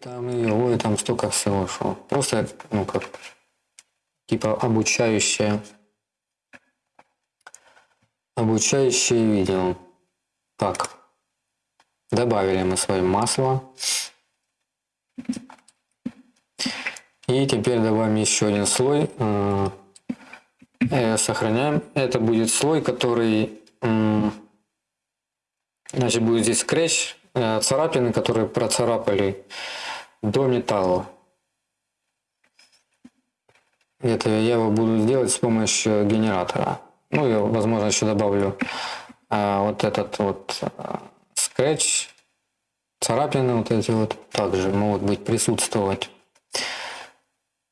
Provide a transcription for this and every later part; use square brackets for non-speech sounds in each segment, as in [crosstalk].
там, и ой, там столько всего, что просто, ну, как, типа обучающее, обучающее видео. Так, добавили мы свое масло. И теперь добавим еще один слой. Э, э, сохраняем. Это будет слой, который значит, будет здесь скретч, э, царапины, которые процарапали до металла. Это я его буду делать с помощью генератора. Ну, я, возможно, еще добавлю а, вот этот вот скретч, царапины вот эти вот также могут быть присутствовать.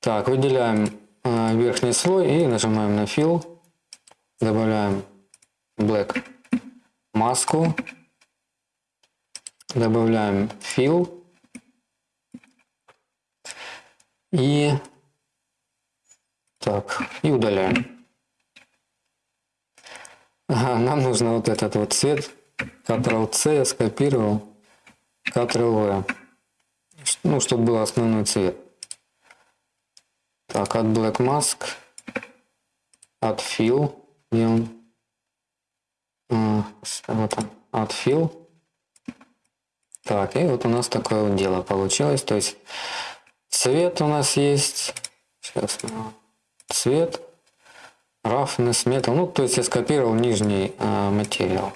Так, выделяем э, верхний слой и нажимаем на Fill. Добавляем Black маску. Добавляем Fill. И так, и удаляем. Ага, нам нужно вот этот вот цвет. Ctrl-C я скопировал. Ctrl-V. Ну, чтобы был основной цвет. Так, от Black Mask, от Fill, где он? А, вот он, от Fill. Так, и вот у нас такое вот дело получилось. То есть цвет у нас есть. Сейчас, цвет, roughness, metal. Ну, то есть я скопировал нижний э, материал,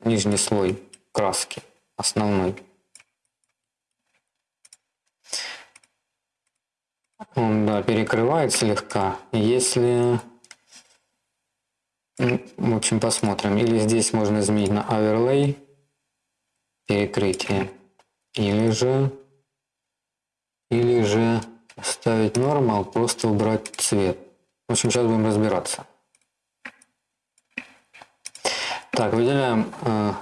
нижний слой краски, основной. Он, да, перекрывает слегка. Если... В общем, посмотрим. Или здесь можно изменить на overlay перекрытие. Или же... Или же ставить normal, просто убрать цвет. В общем, сейчас будем разбираться. Так, выделяем э,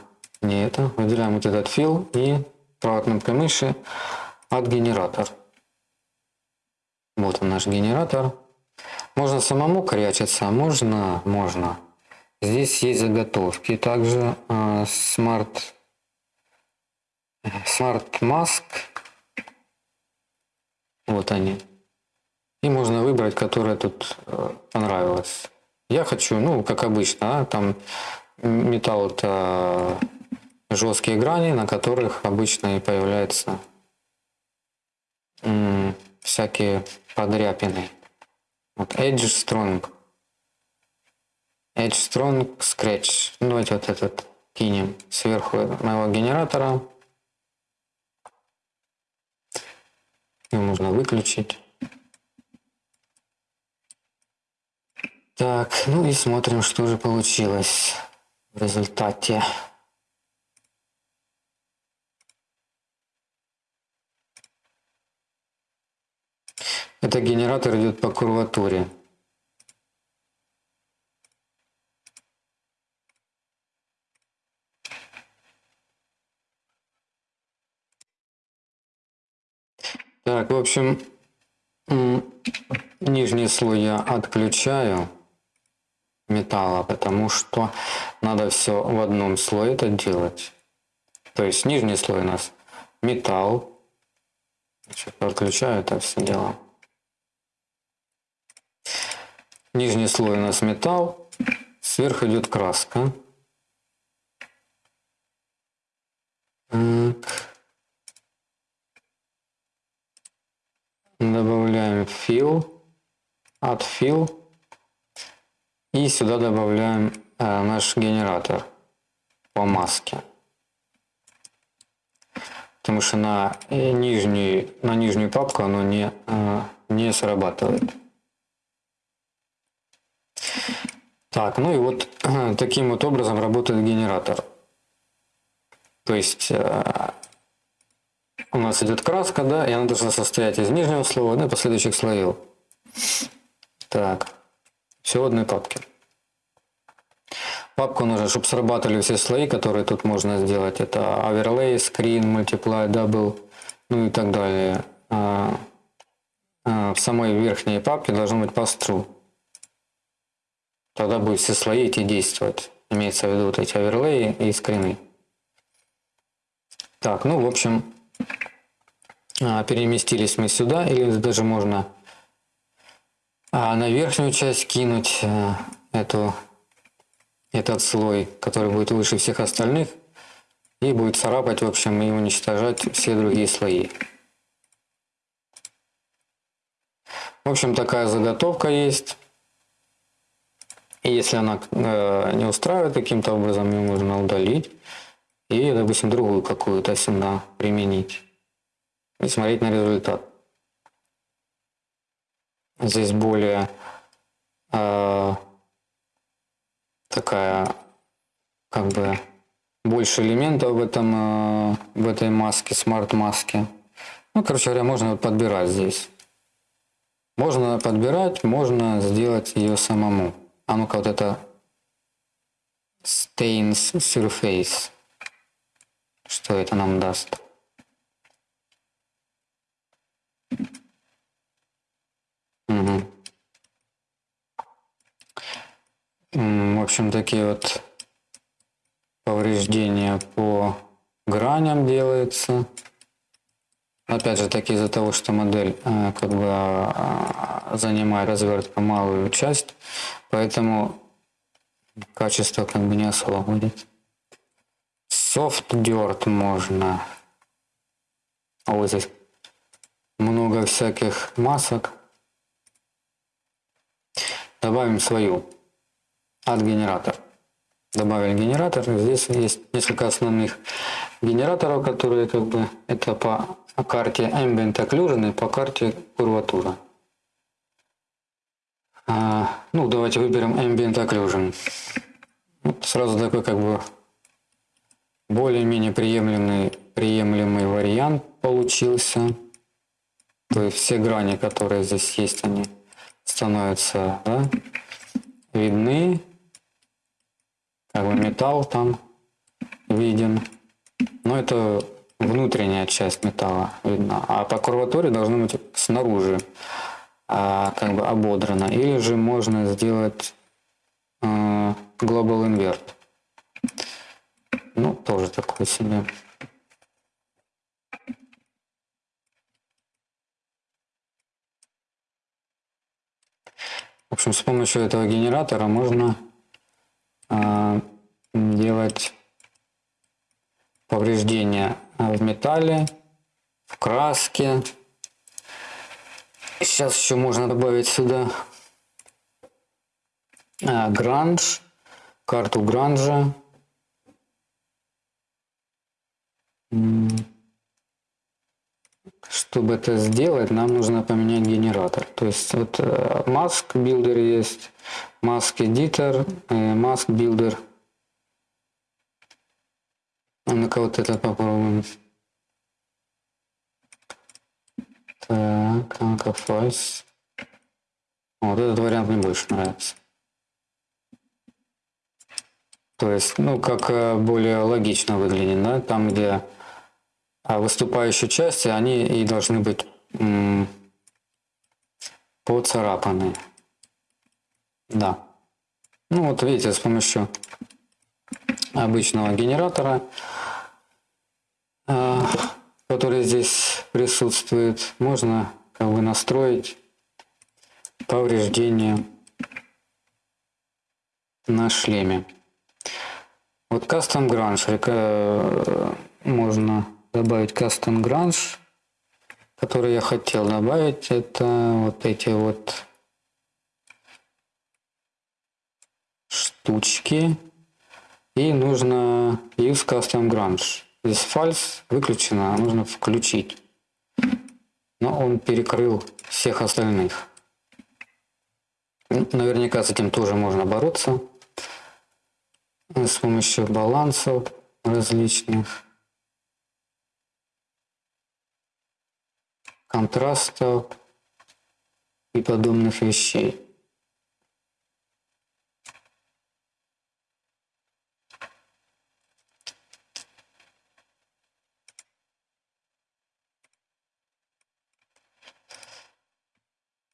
не это, выделяем вот этот фил и правой кнопкой мыши от генератор. Вот он наш генератор. Можно самому корячиться, можно, можно. Здесь есть заготовки. Также э, Smart, Smart Mask. Вот они. И можно выбрать, которая тут э, понравилась. Я хочу, ну, как обычно, а, там металл это жесткие грани, на которых обычно и появляются всякие подряпины. Вот Edge Strong. Edge Strong Scratch. Ну, вот этот кинем сверху моего генератора. Его можно выключить. Так, ну и смотрим, что же получилось в результате. Это генератор идет по курватуре. Так, в общем, нижний слой я отключаю металла, потому что надо все в одном слое это делать. То есть нижний слой у нас металл. Сейчас отключаю это все дело. Нижний слой у нас металл, сверху идет краска. Так. Добавляем fill, от fill. И сюда добавляем э, наш генератор по маске. Потому что на, э, нижний, на нижнюю папку оно не, э, не срабатывает. Так, ну и вот таким вот образом работает генератор. То есть э, у нас идет краска, да, и она должна состоять из нижнего слоя, да, последующих слоев. Так, все в одной папке. Папку нужно, чтобы срабатывали все слои, которые тут можно сделать. Это overlay, screen, multiply, double, ну и так далее. А, а, в самой верхней папке должно быть pass-through. Тогда будут все слои эти действовать. Имеется в виду вот эти оверлеи и скрины. Так, ну в общем, переместились мы сюда, или даже можно а, на верхнюю часть кинуть а, эту, этот слой, который будет выше всех остальных, и будет царапать, в общем, и уничтожать все другие слои. В общем, такая заготовка есть. И если она э, не устраивает каким-то образом, ее можно удалить и, допустим, другую какую-то сюда применить и смотреть на результат. Здесь более э, такая, как бы, больше элементов в, этом, э, в этой маске, смарт-маске. Ну, короче говоря, можно подбирать здесь. Можно подбирать, можно сделать ее самому. А ну-ка вот это Stains Surface. Что это нам даст? Угу. В общем, такие вот повреждения по граням делается. Опять же таки из-за того, что модель э, как бы э, занимает развертка малую часть, поэтому качество как бы не особо будет. Soft dirt можно. А вот здесь много всяких масок. Добавим свою от генератор. Добавили генератор. Здесь есть несколько основных генераторов, которые как бы это по карте Ambient Occlusion и по карте курватура. А, ну, давайте выберем Ambient Occlusion. Вот сразу такой как бы более-менее приемлемый, приемлемый вариант получился. То есть все грани, которые здесь есть, они становятся да, видны. Как бы металл там виден. Но это внутренняя часть металла видна. А по курватуре должно быть снаружи а, как бы ободрано. Или же можно сделать э, Global Invert. Ну, тоже такой себе. В общем, с помощью этого генератора можно э, делать повреждения в металле, в краске. Сейчас еще можно добавить сюда э, гранж, карту гранжа. Чтобы это сделать, нам нужно поменять генератор. То есть вот Mask Builder есть, Mask Editor, Mask Builder. А ну-ка вот этот попробуем. Так, ну-ка файс. Вот этот вариант мне больше нравится. То есть, ну, как э, более логично выглядит, да, там, где выступающие части, они и должны быть поцарапаны. Да. Ну вот видите, с помощью обычного генератора, а, который здесь присутствует, можно как бы настроить повреждения на шлеме. Вот Custom Grunge можно добавить Custom Grunge, который я хотел добавить, это вот эти вот штучки. И нужно Use Custom Grunge. Здесь false выключено, а нужно включить. Но он перекрыл всех остальных. Наверняка с этим тоже можно бороться. С помощью балансов различных. Контрастов и подобных вещей.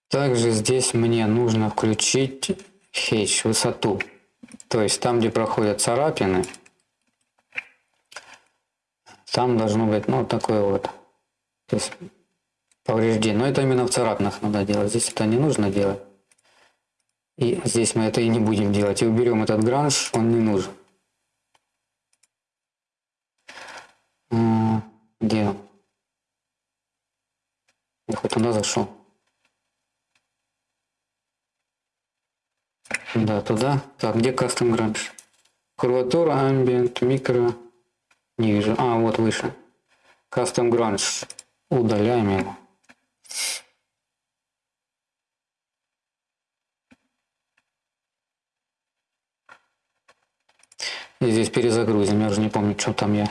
Также здесь мне нужно включить H, высоту. То есть там, где проходят царапины, там должно быть, ну, такое вот. То есть повреждений. Но это именно в царапинах надо делать. Здесь это не нужно делать. И здесь мы это и не будем делать. И уберем этот гранж, он не нужен. Где он? Я хоть туда зашел. Да, туда. Так, где кастом гранж? Курватура, ambient, микро. Не вижу. А, вот выше. Custom Grunge. Удаляем его. И здесь перезагрузим. Я уже не помню, что там я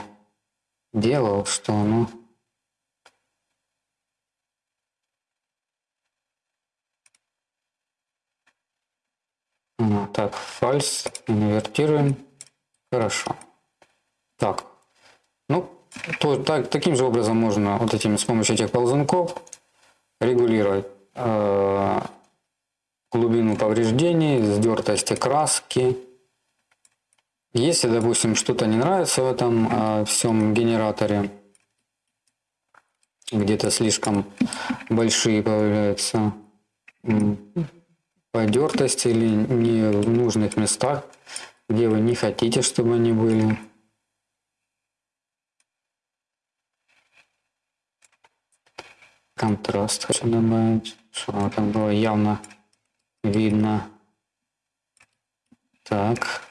делал, что оно... Так, фальс, инвертируем. Хорошо. Так, ну, то, так, таким же образом можно вот этими с помощью этих ползунков регулировать э, глубину повреждений, сдертости краски. Если, допустим, что-то не нравится в этом э, всем генераторе, где-то слишком большие появляются подертости или не в нужных местах, где вы не хотите, чтобы они были, контраст хочу добавить, чтобы там было явно видно. Так.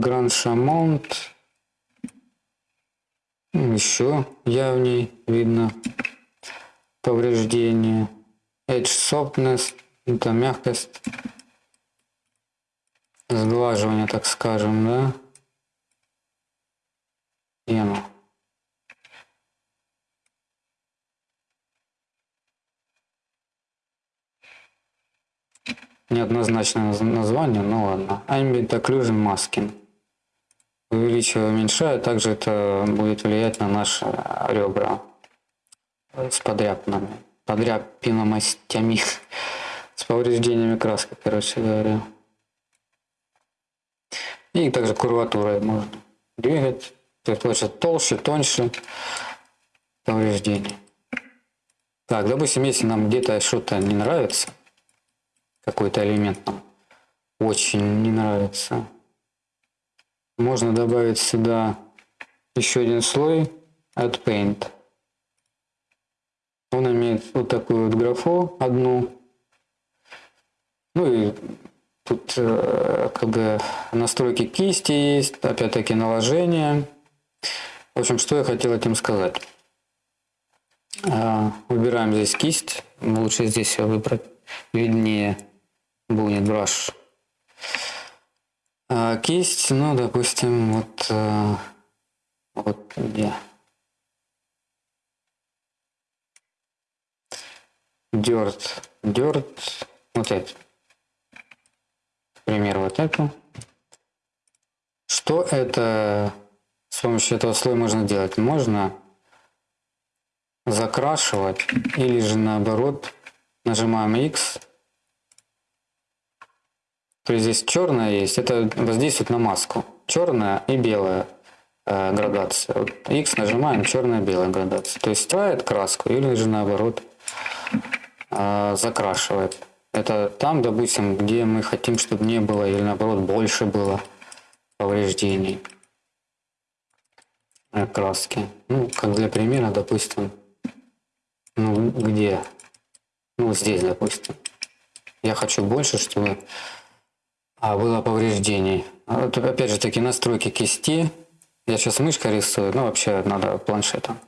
Гранд Шамонт. Еще явней видно повреждение. Edge Softness. Это мягкость. Сглаживание, так скажем, да? И оно. Неоднозначное название, но ладно. Ambient Occlusion Masking. Увеличивая, уменьшая, также это будет влиять на наши ребра с подряпинами, подряпиномостями, [laughs] с повреждениями краски, короче говоря. И также курватурой можно двигать, то есть получится толще, тоньше повреждений. Так, допустим, если нам где-то что-то не нравится, какой-то элемент нам очень не нравится. Можно добавить сюда еще один слой от Paint. Он имеет вот такую вот графу одну. Ну и тут э, как бы настройки кисти есть, опять-таки наложение. В общем, что я хотел этим сказать. Э, выбираем здесь кисть. Лучше здесь выбрать виднее будет brush. А кисть, ну, допустим, вот, а, вот где. Dirt, dirt, вот это. Например, вот это. Что это с помощью этого слоя можно делать? Можно закрашивать или же наоборот нажимаем X то есть здесь черная есть, это воздействует на маску. Черная и белая э, градация. Вот X нажимаем, черная-белая градация. То есть стирает краску или же наоборот э, закрашивает. Это там, допустим, где мы хотим, чтобы не было или наоборот больше было повреждений э, краски. Ну, как для примера, допустим, ну где? Ну, здесь, допустим. Я хочу больше, чтобы а, было повреждений. А вот, опять же таки настройки кисти. Я сейчас мышкой рисую, ну вообще надо планшетом.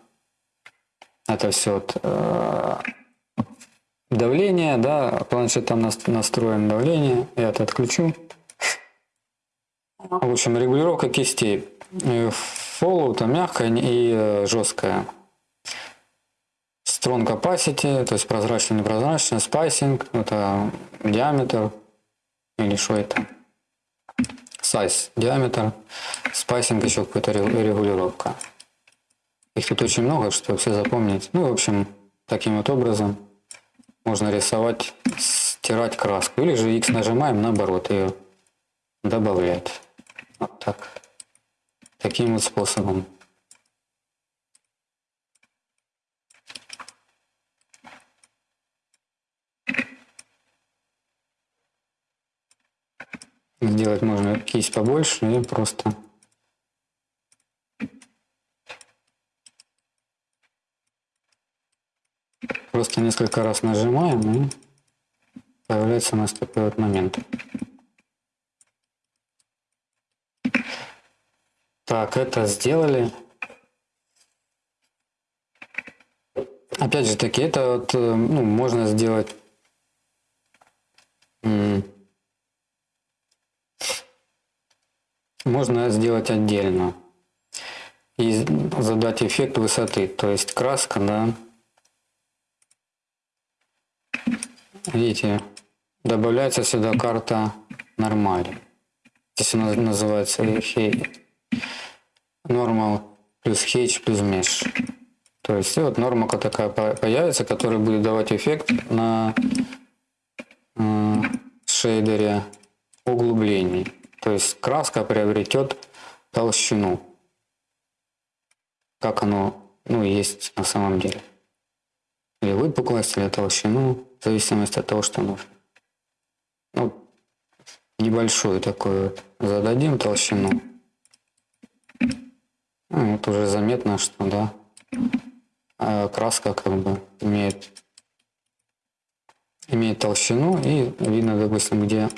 Это все вот, э, давление, да, планшетом настроен давление. Я это отключу. В общем, регулировка кистей. Hollow там мягкая и э, жесткая. Strong capacity, то есть прозрачный, непрозрачный, spacing, это диаметр, или что это? Size, диаметр, spacing еще какая-то регулировка. Их тут очень много, чтобы все запомнить. Ну, в общем, таким вот образом можно рисовать, стирать краску. Или же X нажимаем, наоборот, ее добавлять. Вот так. Таким вот способом. Сделать можно кисть побольше и просто просто несколько раз нажимаем и появляется у нас такой вот момент. Так, это сделали. Опять же таки, это вот, э, ну, можно сделать можно сделать отдельно и задать эффект высоты, то есть краска, да, видите, добавляется сюда карта нормали. Здесь она называется normal плюс H плюс mesh. То есть вот норма такая появится, которая будет давать эффект на э, шейдере углублений. То есть краска приобретет толщину, как оно ну, есть на самом деле. Или выпуклость, или толщину, в зависимости от того, что нужно. Ну, небольшую такую зададим толщину. Ну, вот уже заметно, что да, а краска как бы имеет имеет толщину и видно, допустим, где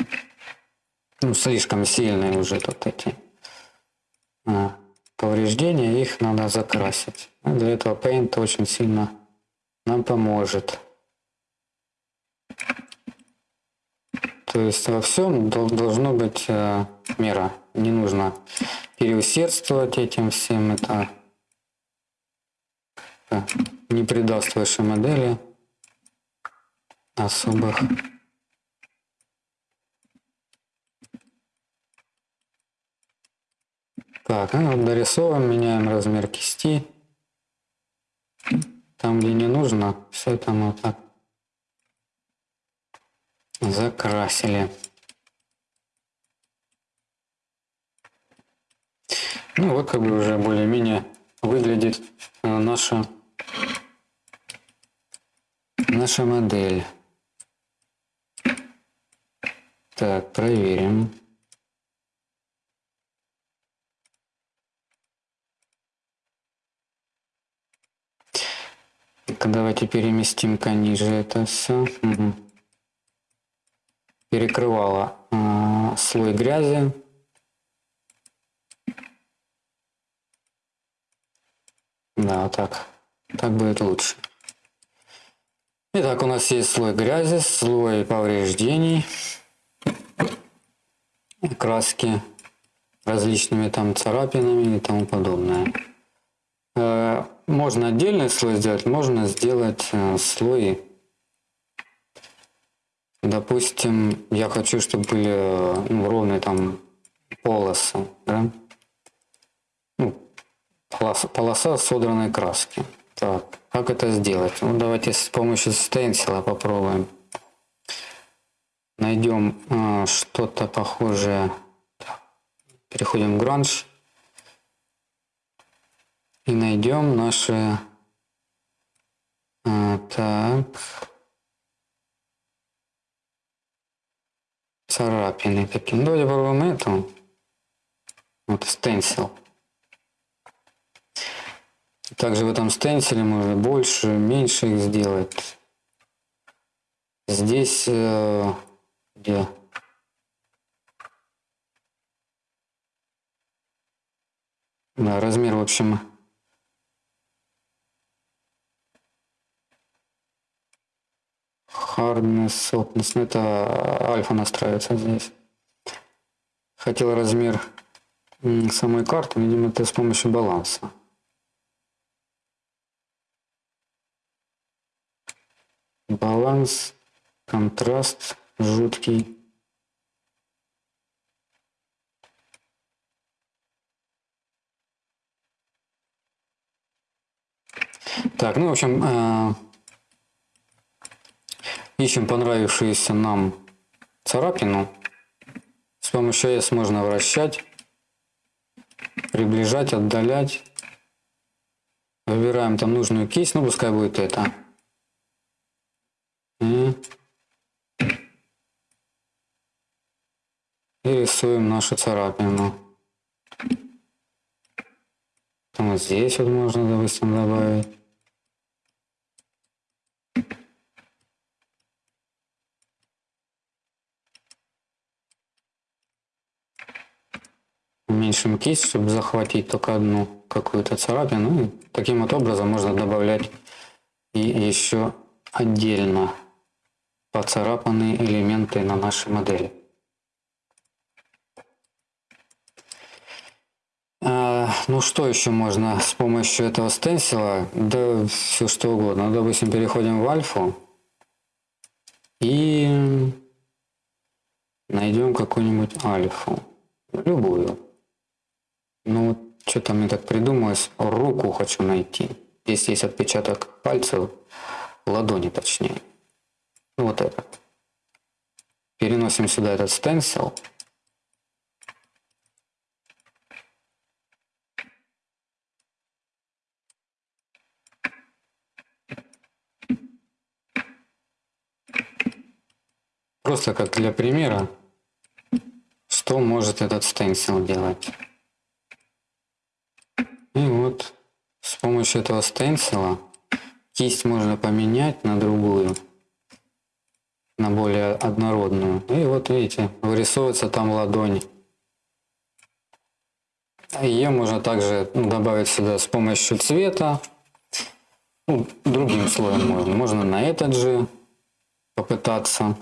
ну, слишком сильные уже тут эти а, повреждения, их надо закрасить. И для этого Paint очень сильно нам поможет. То есть во всем должно быть э, мера. Не нужно переусердствовать этим всем. Это э, не придаст вашей модели особых Так, вот дорисовываем, меняем размер кисти. Там, где не нужно, все мы вот так закрасили. Ну вот как бы уже более-менее выглядит э, наша наша модель. Так, проверим. Так, давайте переместим-ка ниже это все. Угу. Перекрывала э, слой грязи. Да, вот так. Так будет лучше. Итак, у нас есть слой грязи, слой повреждений краски различными там царапинами и тому подобное. Э, можно отдельный слой сделать, можно сделать э, слой. Допустим, я хочу, чтобы были э, ну, ровные там полосы. Да? Ну, полоса, полоса содранной краски. Так, как это сделать? Ну, давайте с помощью стенсила попробуем найдем э, что-то похожее. Переходим в Grunge и найдем наши э, так царапины такие. Ну, давайте попробуем эту. Вот стенсил. Также в этом стенсиле можно больше, меньше их сделать. Здесь э, где да, размер, в общем, hardness, softness, ну, это альфа настраивается здесь. Хотел размер самой карты, видимо, это с помощью баланса. Баланс, контраст жуткий. Так, ну, в общем, э, ищем понравившуюся нам царапину. С помощью S можно вращать, приближать, отдалять. Выбираем там нужную кисть, ну пускай будет это. И и рисуем нашу царапину. Вот здесь вот можно, допустим, добавить. Уменьшим кисть, чтобы захватить только одну какую-то царапину. И таким вот образом можно добавлять и еще отдельно поцарапанные элементы на нашей модели. А, ну что еще можно с помощью этого стенсила? Да все что угодно. Ну, допустим, переходим в альфу и найдем какую-нибудь альфу. Любую. Ну что-то мне так придумалось. Руку хочу найти. Здесь есть отпечаток пальцев, ладони точнее. Ну, вот это. Переносим сюда этот стенсил. Просто как для примера, что может этот стенсил делать. И вот с помощью этого стенсила кисть можно поменять на другую на более однородную. И вот видите, вырисовывается там ладонь. Ее можно также добавить сюда с помощью цвета. Ну, другим слоем можно. Можно на этот же попытаться.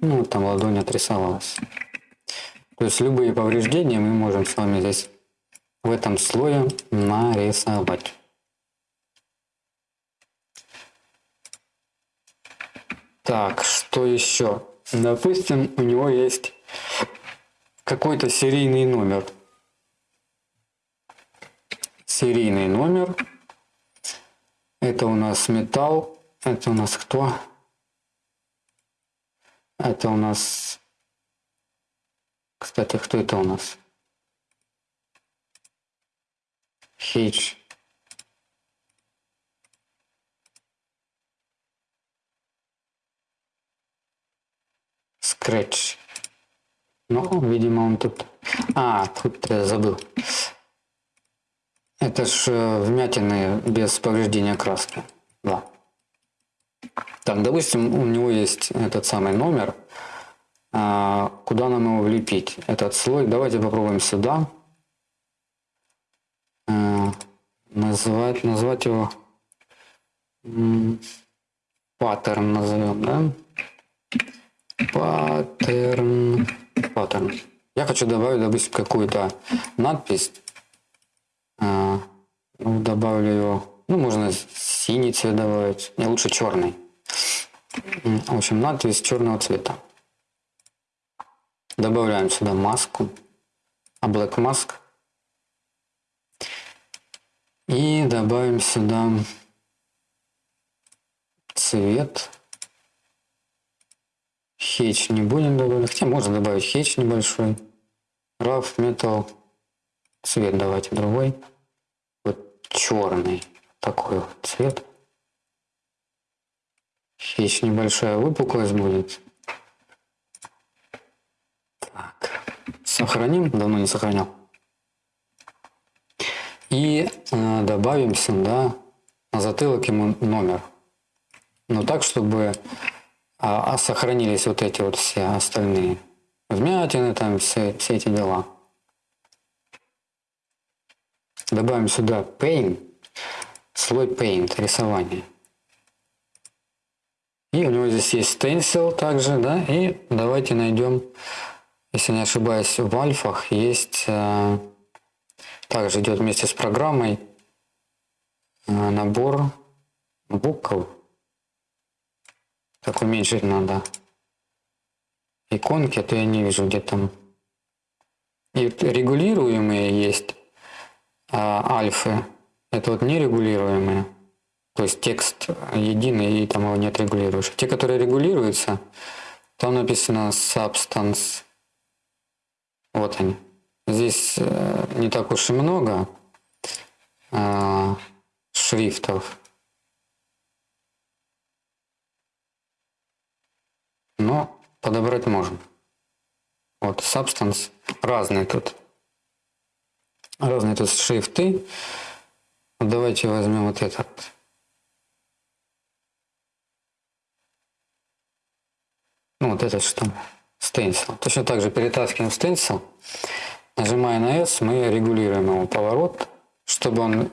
Ну, там ладонь отрисовалась. То есть любые повреждения мы можем с вами здесь в этом слое нарисовать. Так, что еще? Допустим, у него есть какой-то серийный номер. Серийный номер. Это у нас металл. Это у нас кто? Это у нас... Кстати, кто это у нас? H. Scratch. Ну, видимо, он тут... А, тут я забыл. Это ж э, вмятины без повреждения краски. Да. Так, допустим, у него есть этот самый номер. А, куда нам его влепить? Этот слой. Давайте попробуем сюда. А, назвать, назвать его паттерн назовем, да? Паттерн. Паттерн. Я хочу добавить, допустим, какую-то надпись. А, ну, добавлю его. Ну, можно синий цвет добавить. Не, лучше черный. В общем, надпись черного цвета. Добавляем сюда маску. А Black Mask. И добавим сюда цвет. Хедж не будем добавлять. Хотя можно добавить хедж небольшой. Rough Metal. Цвет давайте другой. Вот черный. Такой вот цвет. Хедж небольшая выпуклость будет. Так. Сохраним. Давно не сохранял. И э, добавим сюда на затылок ему номер. Но так, чтобы а, а сохранились вот эти вот все остальные вмятины, там все, все эти дела. Добавим сюда Paint, слой Paint, рисование. И у него здесь есть Stencil также, да, и давайте найдем, если не ошибаюсь, в альфах есть, э, также идет вместе с программой э, набор букв, так уменьшить надо иконки, а то я не вижу, где там. И регулируемые есть а, альфы. Это вот нерегулируемые. То есть текст единый, и там его не отрегулируешь. Те, которые регулируются, там написано substance. Вот они. Здесь э, не так уж и много э, шрифтов. но подобрать можем. Вот, substance. Разные тут. Разные тут шрифты. Давайте возьмем вот этот. Ну, вот этот что? Stencil. Точно так же перетаскиваем stencil. Нажимая на S, мы регулируем его поворот. Чтобы он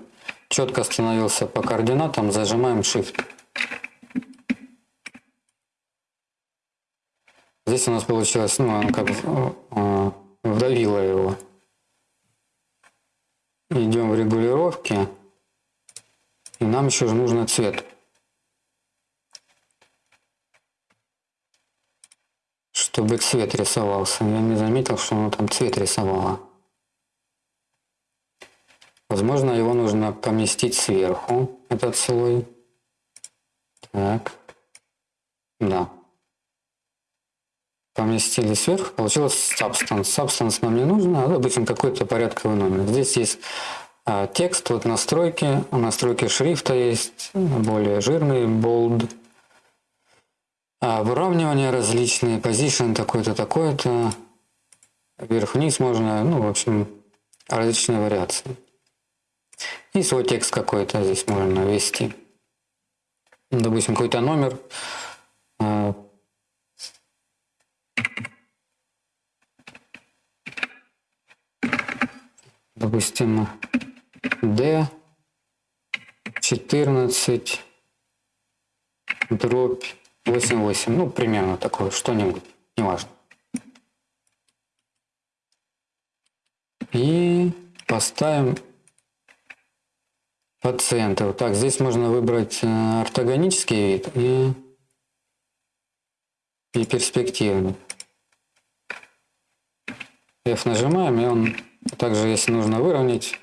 четко становился по координатам, зажимаем Shift. Здесь у нас получилось, ну, он как э, вдавило его. Идем в регулировки. И нам еще нужно цвет. Чтобы цвет рисовался. Я не заметил, что оно там цвет рисовало. Возможно, его нужно поместить сверху, этот слой. Так. Да. Поместили сверху, получилось substance. Substance нам не нужно, а допустим какой-то порядковый номер. Здесь есть а, текст, вот настройки, настройки шрифта есть, более жирный, bold. А, выравнивание различные, position такой-то, такой-то. Вверх-вниз можно, ну, в общем, различные вариации. И свой текст какой-то здесь можно ввести. Допустим, какой-то номер. А, допустим, D 14 дробь 88. Ну, примерно такое, что-нибудь, неважно. И поставим по центру. Так, здесь можно выбрать э, ортогонический вид и, и перспективный. F нажимаем, и он также, если нужно выровнять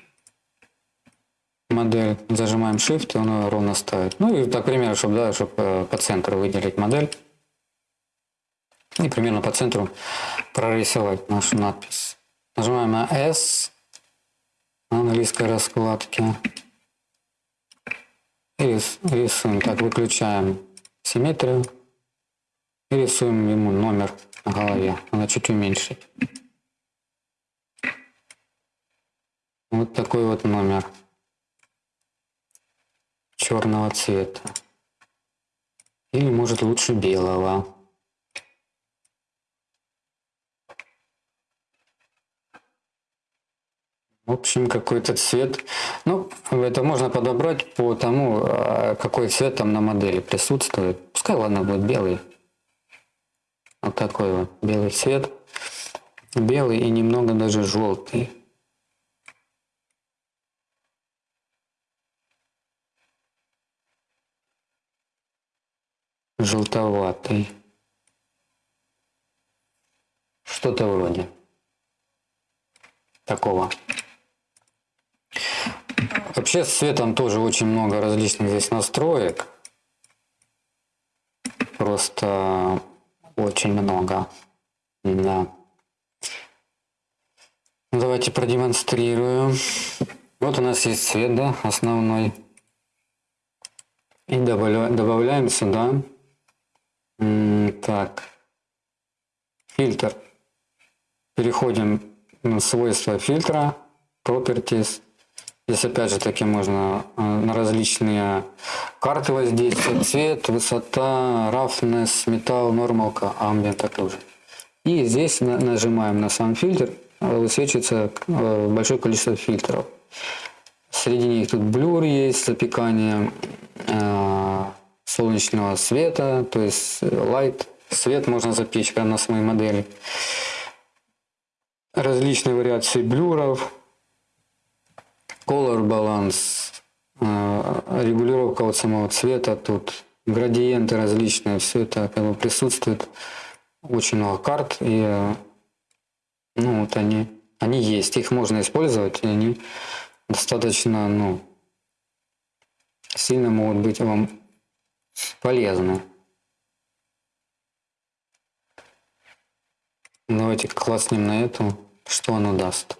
модель, зажимаем Shift, и он ровно ставит. Ну и так, примерно, чтобы, да, чтобы э, по центру выделить модель. И примерно по центру прорисовать нашу надпись. Нажимаем на S на английской раскладке. И рисуем. Так, выключаем симметрию. И рисуем ему номер на голове. Надо чуть уменьшить. Вот такой вот номер черного цвета. Или может лучше белого. В общем, какой-то цвет. Ну, это можно подобрать по тому, а, какой цвет там на модели присутствует. Пускай, ладно, будет белый. Вот такой вот белый цвет. Белый и немного даже желтый. Желтоватый. Что-то вроде такого. Вообще с цветом тоже очень много различных здесь настроек. Просто очень много. Да. Давайте продемонстрирую. Вот у нас есть цвет, да, основной. И добавляем сюда так. Фильтр. Переходим на свойства фильтра. Properties. Здесь опять же таки можно э, на различные карты воздействовать. Цвет, высота, roughness, металл, нормалка, ambient тоже. И здесь нажимаем на сам фильтр. Э, высвечивается э, большое количество фильтров. Среди них тут блюр есть, запекание, солнечного света, то есть light, свет можно запечь прямо на своей модели. Различные вариации блюров, color balance, э, регулировка вот самого цвета, тут градиенты различные, все это как бы присутствует. Очень много карт, и э, ну, вот они, они есть, их можно использовать, и они достаточно ну, сильно могут быть вам полезно. Давайте класснем на эту, что оно даст.